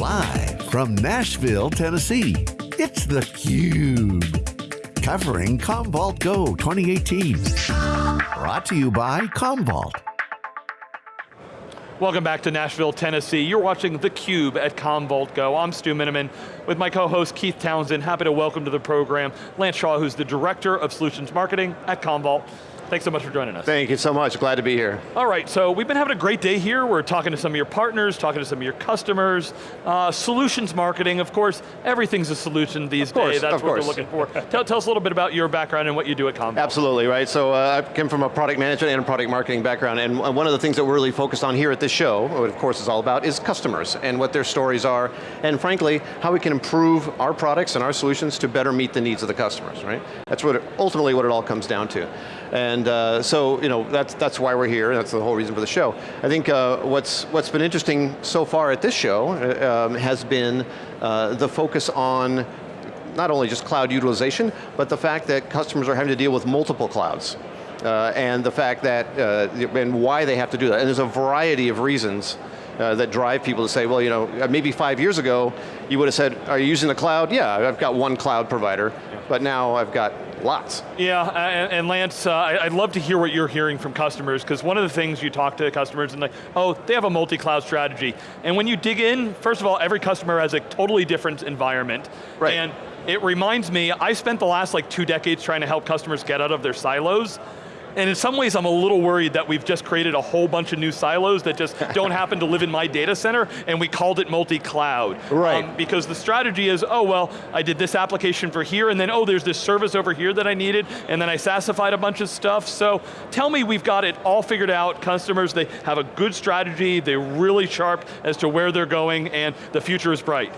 Live from Nashville, Tennessee, it's theCUBE. Covering Commvault Go 2018. Brought to you by Commvault. Welcome back to Nashville, Tennessee. You're watching theCUBE at Commvault Go. I'm Stu Miniman with my co-host Keith Townsend. Happy to welcome to the program Lance Shaw, who's the Director of Solutions Marketing at Commvault. Thanks so much for joining us. Thank you so much, glad to be here. All right, so we've been having a great day here. We're talking to some of your partners, talking to some of your customers. Uh, solutions marketing, of course, everything's a solution these days. That's what course. we're looking for. tell, tell, us a little bit about your background and what you do at Commvault. Absolutely, right. So uh, I came from a product management and a product marketing background, and one of the things that we're really focused on here at this show, what of course is all about, is customers and what their stories are, and frankly, how we can improve our products and our solutions to better meet the needs of the customers, right? That's what it, ultimately what it all comes down to. And uh, so, you know, that's, that's why we're here, and that's the whole reason for the show. I think uh, what's, what's been interesting so far at this show uh, um, has been uh, the focus on not only just cloud utilization, but the fact that customers are having to deal with multiple clouds. Uh, and the fact that, and why they have to do that. And there's a variety of reasons uh, that drive people to say, well, you know, maybe five years ago, you would have said, are you using the cloud? Yeah, I've got one cloud provider, yeah. but now I've got lots. Yeah, and, and Lance, uh, I'd love to hear what you're hearing from customers, because one of the things you talk to customers and like, oh, they have a multi-cloud strategy. And when you dig in, first of all, every customer has a totally different environment. Right. And it reminds me, I spent the last like two decades trying to help customers get out of their silos, and in some ways I'm a little worried that we've just created a whole bunch of new silos that just don't happen to live in my data center, and we called it multi-cloud. Right. Um, because the strategy is, oh well, I did this application for here, and then oh, there's this service over here that I needed, and then I SaaSified a bunch of stuff. So tell me we've got it all figured out. Customers, they have a good strategy, they're really sharp as to where they're going, and the future is bright.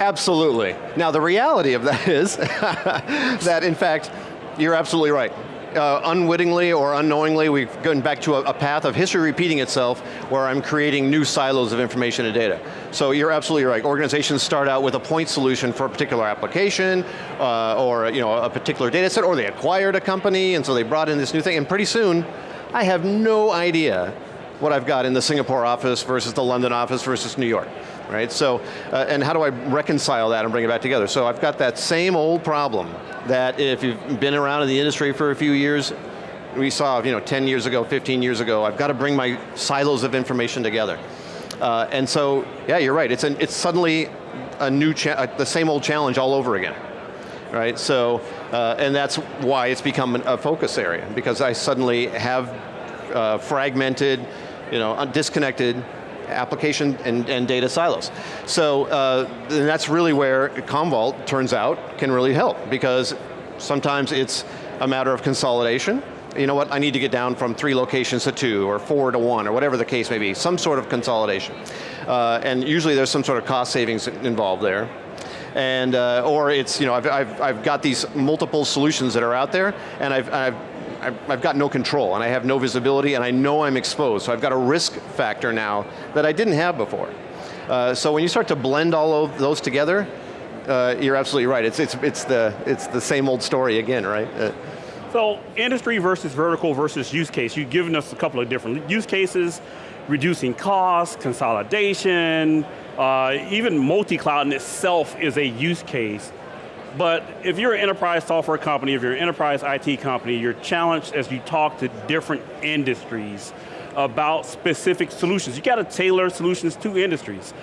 Absolutely. Now the reality of that is that in fact, you're absolutely right. Uh, unwittingly or unknowingly, we've gone back to a, a, path of history repeating itself where I'm creating new silos of information and data. So you're absolutely right. Organizations start out with a point solution for a particular application uh, or you know, a particular data set, or they acquired a company and so they brought in this new thing, and pretty soon, I have no idea what I've got in the Singapore office versus the London office versus New York right? So, uh, and how do I reconcile that and bring it back together? So I've got that same old problem that if you've been around in the industry for a few years, we saw, you know, 10 years ago, 15 years ago, I've got to bring my silos of information together. Uh, and so, yeah, you're right, it's, an, it's suddenly a new, uh, the same old challenge all over again. Right, so, uh, and that's why it's become a focus area, because I suddenly have uh, fragmented, you know, disconnected application and, and data silos. So uh, that's really where Commvault, turns out, can really help because sometimes it's a matter of consolidation. You know what, I need to get down from three locations to two, or four to one, or whatever the case may be, some sort of consolidation. Uh, and usually there's some sort of cost savings involved there and uh, or it's you know I've, I've, I've got these multiple solutions that are out there, and I've, I've I've got no control and I have no visibility and I know I'm exposed, so I've got a risk factor now that I didn't have before. Uh, so when you start to blend all of those together, uh, you're absolutely right. It's, it's, it's, the, it's the same old story again, right? Uh, so industry versus vertical versus use case, you've given us a couple of different use cases, reducing costs, consolidation, uh, even multi-cloud in itself is a use case. But if you're an enterprise software company, if you're an enterprise IT company, you're challenged as you talk to different industries about specific solutions. You got to tailor solutions to industries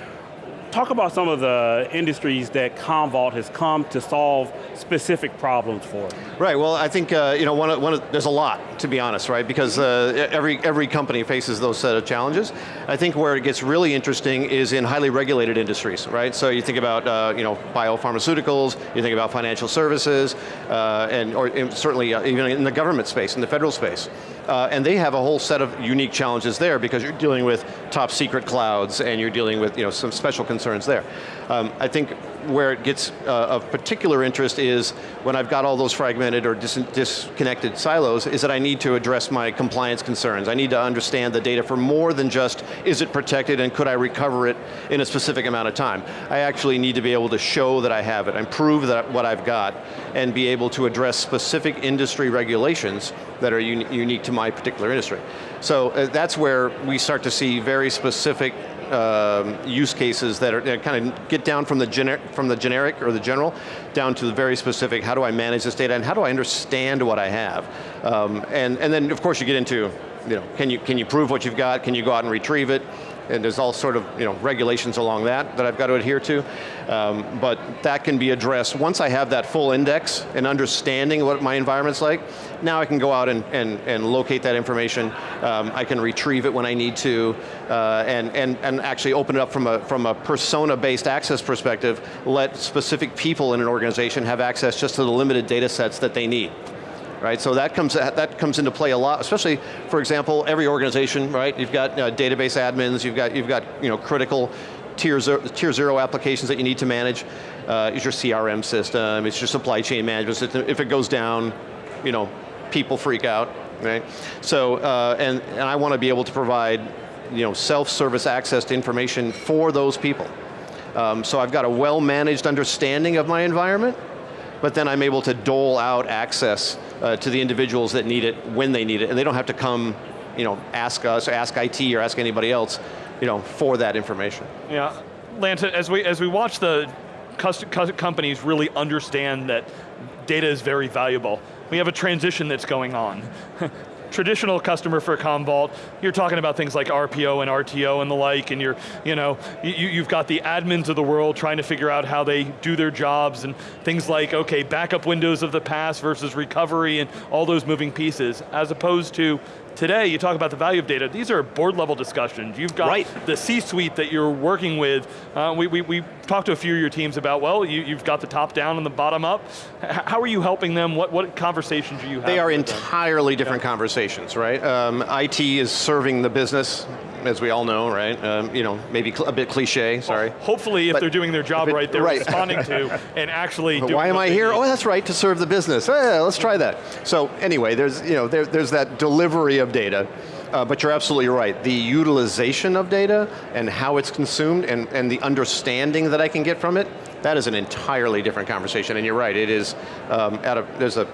talk about some of the industries that Commvault has come to solve specific problems for. Right, well I think, uh, you know, one of, one of, there's a lot, to be honest, right? Because uh, every, every company faces those set of challenges. I think where it gets really interesting is in highly regulated industries, right? So you think about, uh, you know, biopharmaceuticals, you think about financial services, uh, and or certainly uh, even in the government space, in the federal space. Uh, and they have a whole set of unique challenges there because you're dealing with top secret clouds and you're dealing with you know, some special concerns there. Um, I think where it gets uh, of particular interest is when I've got all those fragmented or dis disconnected silos, is that I need to address my compliance concerns. I need to understand the data for more than just, is it protected and could I recover it in a specific amount of time? I actually need to be able to show that I have it and prove that what I've got and be able to address specific industry regulations that are un unique to my particular industry. So uh, that's where we start to see very specific um, use cases that are kind of get down from the, gener from the generic or the general down to the very specific, how do I manage this data and how do I understand what I have? Um, and, and then of course you get into, you know, can you, can you prove what you've got? Can you go out and retrieve it? And there's all sort of you know, regulations along that that I've got to adhere to. Um, but that can be addressed. Once I have that full index and understanding what my environment's like, now I can go out and, and, and locate that information. Um, I can retrieve it when I need to, uh, and, and, and actually open it up from a, from a persona-based access perspective, let specific people in an organization have access just to the limited data sets that they need right? So that comes, that comes into play a lot, especially, for example, every organization, right? You've got uh, database admins, you've got, you've got you know, critical tier zero, tier zero applications that you need to manage. Uh, it's your CRM system, it's your supply chain management system. If it goes down, you know, people freak out, right? So, uh, and, and I want to be able to provide you know, self-service access to information for those people. Um, so I've got a well-managed understanding of my environment, but then I'm able to dole out access uh, to the individuals that need it when they need it, and they don't have to come, you know, ask us, ask IT, or ask anybody else, you know, for that information. Yeah, Lance, as we, as we watch the companies really understand that data is very valuable, we have a transition that's going on. traditional customer for Commvault, you're talking about things like RPO and RTO and the like, and you're, you know, you, you've got the admins of the world trying to figure out how they do their jobs and things like, okay, backup windows of the past versus recovery and all those moving pieces, as opposed to Today, you talk about the value of data. These are board level discussions. You've got right. the C-suite that you're working with. Uh, we, we, we talked to a few of your teams about, well, you, have got the top down and the bottom up. H how are you helping them? What, what conversations are you having? They are entirely them? different yeah. conversations, right? Um, IT is serving the business as we all know, right? Um, you know, maybe a bit cliche, sorry. Well, hopefully if but they're doing their job it, right, they're right. responding to and actually doing Why am I here? Need. Oh, that's right, to serve the business. Yeah, let's try that. So anyway, there's, you know, there, there's that delivery of data. Uh, but you're absolutely right. The utilization of data and how it's consumed and, and the understanding that I can get from it, that is an entirely different conversation. And you're right, it is, um, at a, there's a,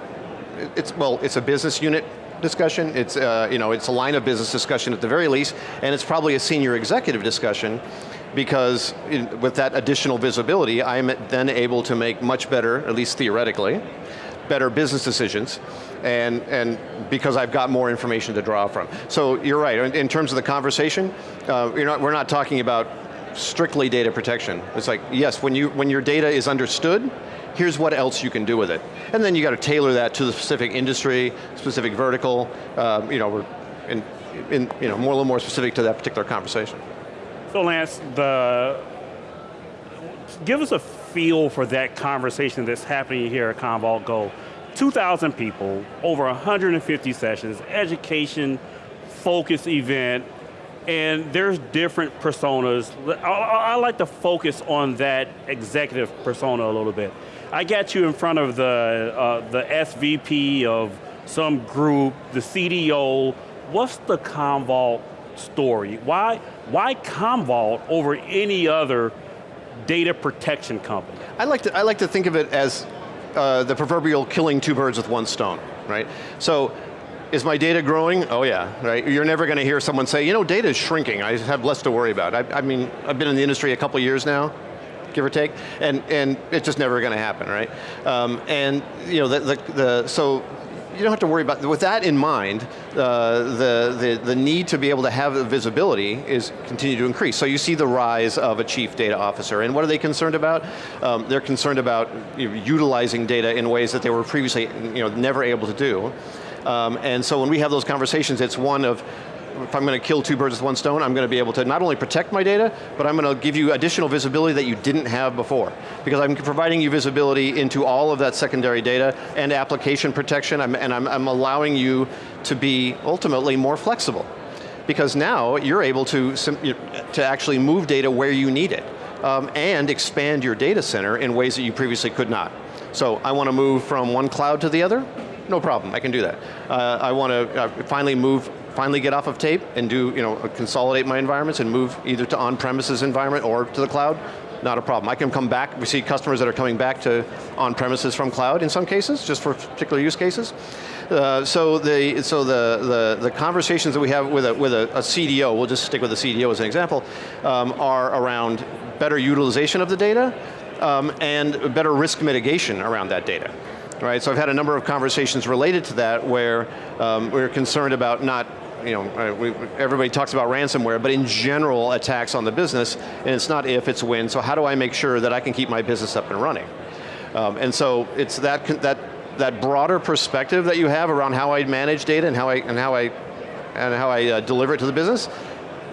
it's, well, it's a business unit discussion, it's, uh, you know, it's a line of business discussion at the very least, and it's probably a senior executive discussion because in, with that additional visibility, I'm then able to make much better, at least theoretically, better business decisions, and, and because I've got more information to draw from. So you're right, in, in terms of the conversation, uh, you're not, we're not talking about strictly data protection. It's like, yes, when, you, when your data is understood, here's what else you can do with it. And then you got to tailor that to the specific industry, specific vertical, uh, you know, in, in, you know, more, a little more specific to that particular conversation. So Lance, the, give us a feel for that conversation that's happening here at Commvault Go. 2,000 people, over 150 sessions, education, focus event, and there's different personas. I, I, like to focus on that executive persona a little bit. I got you in front of the, uh, the SVP of some group, the CDO. What's the Commvault story? Why, why Commvault over any other data protection company? I like to, I like to think of it as uh, the proverbial killing two birds with one stone, right? So, is my data growing? Oh yeah, right? You're never going to hear someone say, you know, data is shrinking, I have less to worry about. I, I mean, I've been in the industry a couple years now, give or take, and, and it's just never going to happen, right? Um, and you know, the, the, the, so you don't have to worry about, with that in mind, uh, the, the, the need to be able to have visibility is continue to increase. So you see the rise of a chief data officer, and what are they concerned about? Um, they're concerned about you know, utilizing data in ways that they were previously you know, never able to do. Um, and so when we have those conversations, it's one of if I'm going to kill two birds with one stone, I'm going to be able to not only protect my data, but I'm going to give you additional visibility that you didn't have before. Because I'm providing you visibility into all of that secondary data and application protection, and I'm, I'm allowing you to be ultimately more flexible. Because now you're able to, to actually move data where you need it. Um, and expand your data center in ways that you previously could not. So I want to move from one cloud to the other, no problem, I can do that. Uh, I want to uh, finally move finally get off of tape and do, you know, consolidate my environments and move either to on-premises environment or to the cloud, not a problem. I can come back, we see customers that are coming back to on-premises from cloud in some cases, just for particular use cases. Uh, so the so the, the the conversations that we have with a with a, a CDO, we'll just stick with the CDO as an example, um, are around better utilization of the data um, and better risk mitigation around that data. Right, so I've had a number of conversations related to that where um, we're concerned about not you know, uh, everybody talks about ransomware, but in general, attacks on the business, and it's not if, it's when, so how do I make sure that I can keep my business up and running? Um, and so it's that, that, that broader perspective that you have around how I manage data and how I, and how I, and how I uh, deliver it to the business,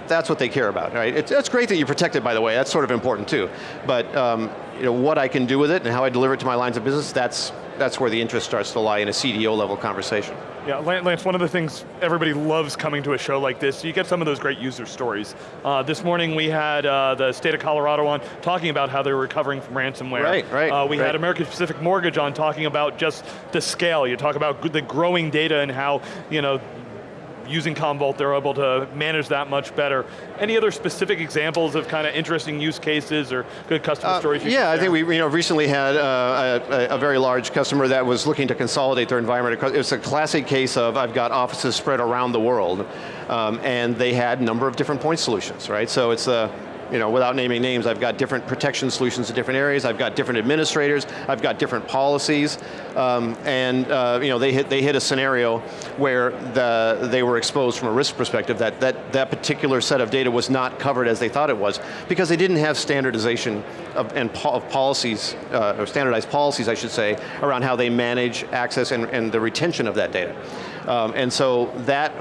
that's what they care about, right? It's, it's great that you protect it, by the way, that's sort of important too. But um, you know, what I can do with it and how I deliver it to my lines of business, that's, that's where the interest starts to lie in a CDO level conversation. Yeah, Lance, one of the things everybody loves coming to a show like this, you get some of those great user stories. Uh, this morning we had uh, the state of Colorado on talking about how they're recovering from ransomware. Right, right. Uh, we right. had American Pacific Mortgage on talking about just the scale. You talk about the growing data and how you know using Commvault, they're able to manage that much better. Any other specific examples of kind of interesting use cases or good customer uh, stories? yeah, I think we you know, recently had uh, a, a, very large customer that was looking to consolidate their environment. It was a classic case of I've got offices spread around the world, um, and they had a number of different point solutions, right? So it's a, you know, without naming names, I've got different protection solutions in different areas, I've got different administrators, I've got different policies, um, and uh, you know, they hit, they hit a scenario where the, they were exposed from a risk perspective that, that that particular set of data was not covered as they thought it was, because they didn't have standardization of, and po of policies, uh, or standardized policies, I should say, around how they manage access and, and the retention of that data. Um, and so that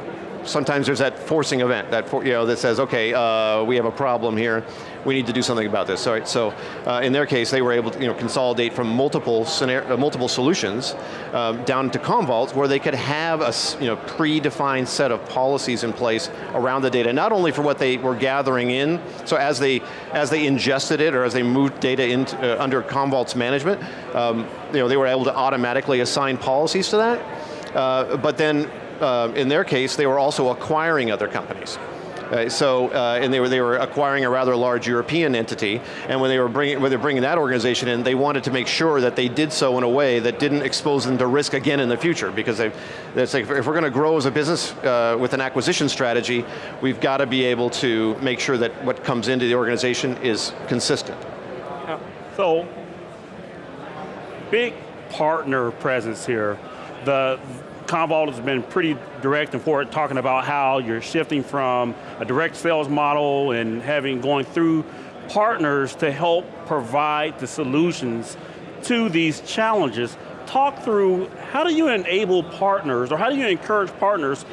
sometimes there's that forcing event that for, you know that says, okay, uh, we have a problem here. We need to do something about this. So, so uh, in their case, they were able to you know consolidate from multiple scenario, uh, multiple solutions um, down to Commvault, where they could have a you know predefined set of policies in place around the data, not only for what they were gathering in. So as they as they ingested it or as they moved data into uh, under Commvault's management, um, you know they were able to automatically assign policies to that. Uh, but then uh, in their case, they were also acquiring other companies. Uh, so, uh, and they were, they were acquiring a rather large European entity, and when they were bringing, when they were bringing that organization in, they wanted to make sure that they did so in a way that didn't expose them to risk again in the future, because they, it's like, if we're going to grow as a business uh, with an acquisition strategy, we've got to be able to make sure that what comes into the organization is consistent. Yeah. So, big partner presence here. The Commvault has been pretty direct and forward talking about how you're shifting from a direct sales model and having going through partners to help provide the solutions to these challenges. Talk through how do you enable partners or how do you encourage partners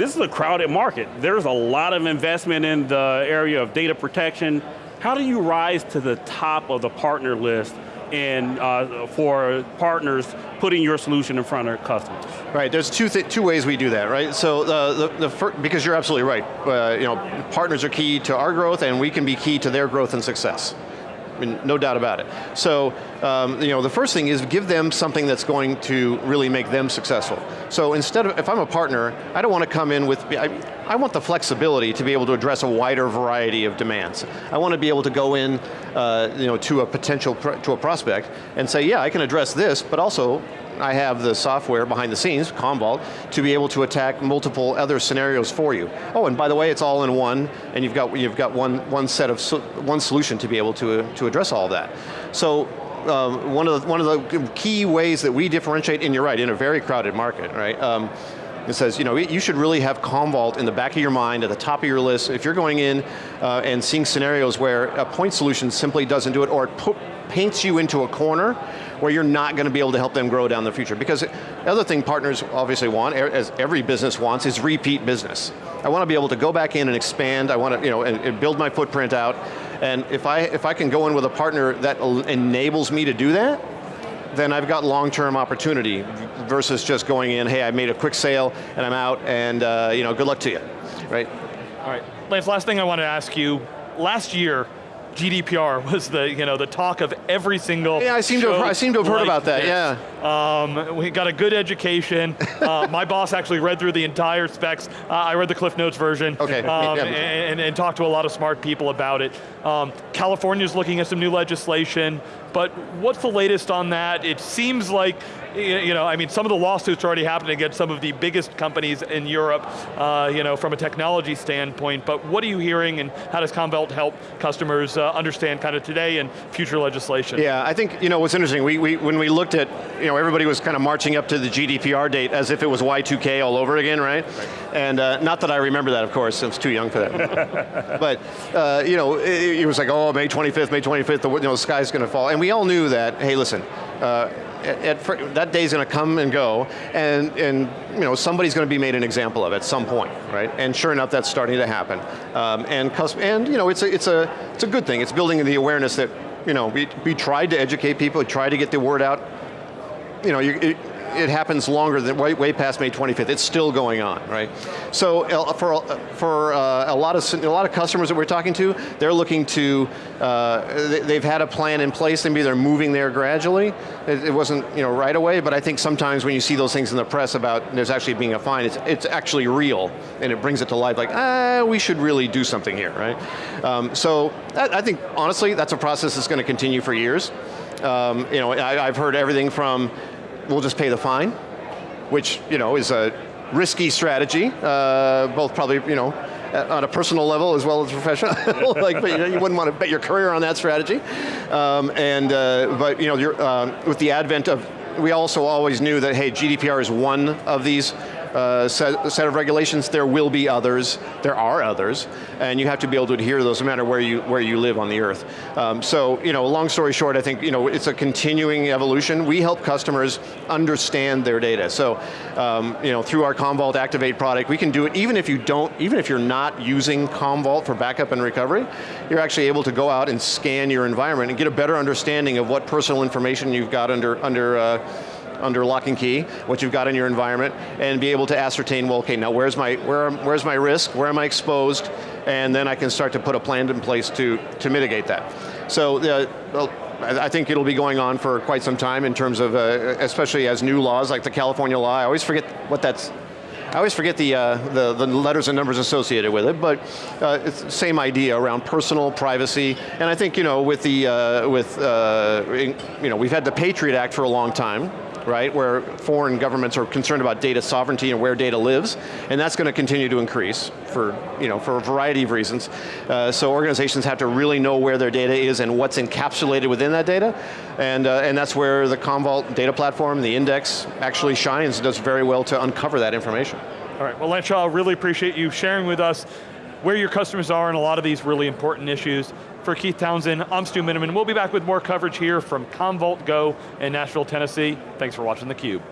this is a crowded market. There's a lot of investment in the area of data protection. How do you rise to the top of the partner list and uh, for partners putting your solution in front of customers? Right, there's two, th two ways we do that, right? So uh, the, the first, because you're absolutely right, uh, you know, partners are key to our growth and we can be key to their growth and success. I mean, no doubt about it. So, um, you know, the first thing is give them something that's going to really make them successful. So instead of, if I'm a partner, I don't want to come in with, I, I want the flexibility to be able to address a wider variety of demands. I want to be able to go in, uh, you know, to a potential, to a prospect and say, yeah, I can address this, but also I have the software behind the scenes, Commvault, to be able to attack multiple other scenarios for you. Oh, and by the way, it's all in one, and you've got you've got one one set of one solution to be able to to address all that. So. Um, one of the one of the key ways that we differentiate, and you're right, in a very crowded market, right? Um, it says, you know, you should really have Commvault in the back of your mind, at the top of your list. If you're going in uh, and seeing scenarios where a point solution simply doesn't do it, or it paints you into a corner where you're not going to be able to help them grow down the future. Because the other thing partners obviously want, as every business wants, is repeat business. I want to be able to go back in and expand, I want to, you know, and, and build my footprint out, and if I, if I can go in with a partner that enables me to do that, then I've got long-term opportunity versus just going in, hey, I made a quick sale and I'm out and uh, you know, good luck to you, right? All right, Lance, last thing I want to ask you, last year, GDPR was the you know the talk of every single. Yeah, I seem to have, I seem to have heard like about that. This. Yeah. Um, we got a good education. uh, my boss actually read through the entire specs. Uh, I read the Cliff Notes version. Okay. Um, yeah. and, and, and, talked to a lot of smart people about it. Um, California's looking at some new legislation. But what's the latest on that? It seems like, you know, I mean, some of the lawsuits are already happening against some of the biggest companies in Europe, uh, you know, from a technology standpoint, but what are you hearing and how does Commvault help customers uh, understand kind of today and future legislation? Yeah, I think, you know, what's interesting, we, we, when we looked at, you know, everybody was kind of marching up to the GDPR date as if it was Y2K all over again, right? right. And uh, not that I remember that, of course, I was too young for that. but, uh, you know, it, it, was like, oh, May 25th, May 25th, the, you know, the sky's going to fall. And we all knew that, hey, listen, uh, at, at, that day's going to come and go, and, and you know, somebody's going to be made an example of at some point, right? And sure enough, that's starting to happen. Um, and, and you know, it's a, it's, a, it's a good thing. It's building the awareness that you know, we, we tried to educate people, we tried to get the word out. You know, you, it, it happens longer than way, way past May 25th. It's still going on, right? So uh, for for uh, a lot of a lot of customers that we're talking to, they're looking to uh, they've had a plan in place. Maybe they're moving there gradually. It, it, wasn't you know right away, but I think sometimes when you see those things in the press about there's actually being a fine, it's it's actually real and it brings it to life. Like ah, we should really do something here, right? Um, so I, I think honestly, that's a process that's going to continue for years. Um, you know, I, I've heard everything from we'll just pay the fine, which you know is a risky strategy, uh, both probably you know on a personal level as well as professional. like, but, you, know, you, wouldn't want to bet your career on that strategy. Um, and uh, but you know, uh, with the advent of, we also always knew that hey, GDPR is one of these uh, set, set, of regulations, there will be others, there are others, and you have to be able to adhere to those no matter where you, where you live on the earth. Um, so, you know, long story short, I think, you know, it's a continuing evolution. We help customers understand their data. So, um, you know, through our Commvault Activate product, we can do it even if you don't, even if you're not using Commvault for backup and recovery, you're actually able to go out and scan your environment and get a better understanding of what personal information you've got under, under uh, under lock and key, what you've got in your environment, and be able to ascertain, well, okay, now where's my, where, where's my risk, where am I exposed, and then I can start to put a plan in place to, to mitigate that. So, uh, well, I think it'll be going on for quite some time in terms of, uh, especially as new laws like the California law, I always forget what that's I always forget the, uh, the, the, letters and numbers associated with it, but uh, it's the same idea around personal privacy, and I think you know with the uh, with uh, you know we've had the Patriot Act for a long time, right, where foreign governments are concerned about data sovereignty and where data lives, and that's going to continue to increase for, you know, for a variety of reasons. Uh, so organizations have to really know where their data is and what's encapsulated within that data, and, uh, and that's where the Commvault data platform, the index, actually shines and does very well to uncover that information. All right, well Lance Shaw, really appreciate you sharing with us where your customers are in a lot of these really important issues. For Keith Townsend, I'm Stu Miniman. We'll be back with more coverage here from Commvault Go in Nashville, Tennessee. Thanks for watching theCUBE.